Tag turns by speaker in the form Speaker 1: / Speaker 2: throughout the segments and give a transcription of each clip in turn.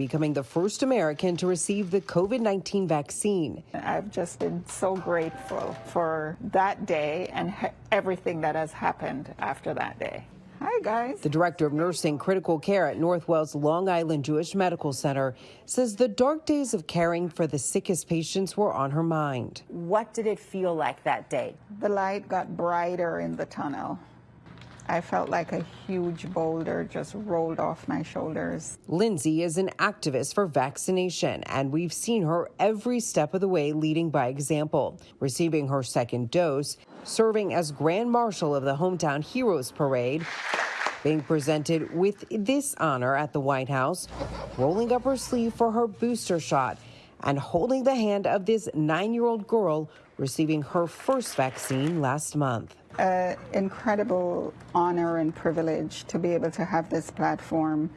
Speaker 1: becoming the first American to receive the COVID 19 vaccine.
Speaker 2: I've just been so grateful for that day and everything that has happened after that day. Hi, guys.
Speaker 1: The director of nursing critical care at Northwell's Long Island Jewish Medical Center says the dark days of caring for the sickest patients were on her mind.
Speaker 3: What did it feel like that day?
Speaker 2: The light got brighter in the tunnel. I felt like a huge boulder just rolled off my shoulders.
Speaker 1: Lindsay is an activist for vaccination, and we've seen her every step of the way leading by example, receiving her second dose, serving as Grand Marshal of the Hometown Heroes Parade, being presented with this honor at the White House, rolling up her sleeve for her booster shot, and holding the hand of this nine year old girl receiving her first vaccine last month.
Speaker 2: An incredible honor and privilege to be able to have this platform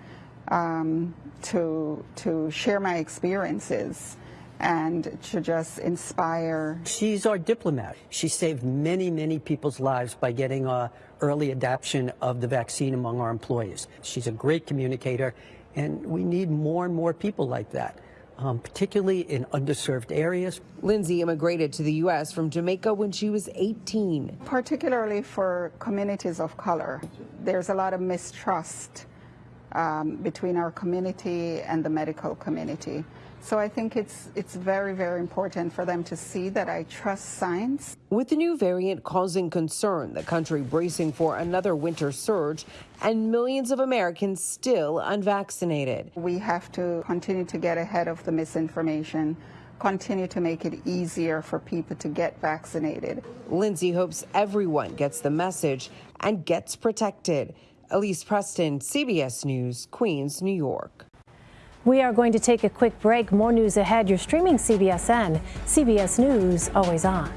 Speaker 2: um, to, to share my experiences and to just inspire.
Speaker 4: She's our diplomat. She saved many, many people's lives by getting uh, early adoption of the vaccine among our employees. She's a great communicator, and we need more and more people like that um, particularly in underserved areas.
Speaker 1: Lindsay immigrated to the U.S. from Jamaica when she was 18.
Speaker 2: Particularly for communities of color, there's a lot of mistrust um, between our community and the medical community. So I think it's it's very, very important for them to see that I trust science.
Speaker 1: With the new variant causing concern, the country bracing for another winter surge, and millions of Americans still unvaccinated.
Speaker 2: We have to continue to get ahead of the misinformation continue to make it easier for people to get vaccinated.
Speaker 1: Lindsay hopes everyone gets the message and gets protected. Elise Preston, CBS News, Queens, New York.
Speaker 5: We are going to take a quick break. More news ahead. You're streaming CBSN. CBS News, always on.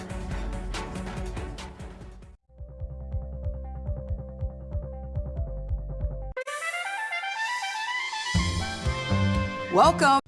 Speaker 6: Welcome.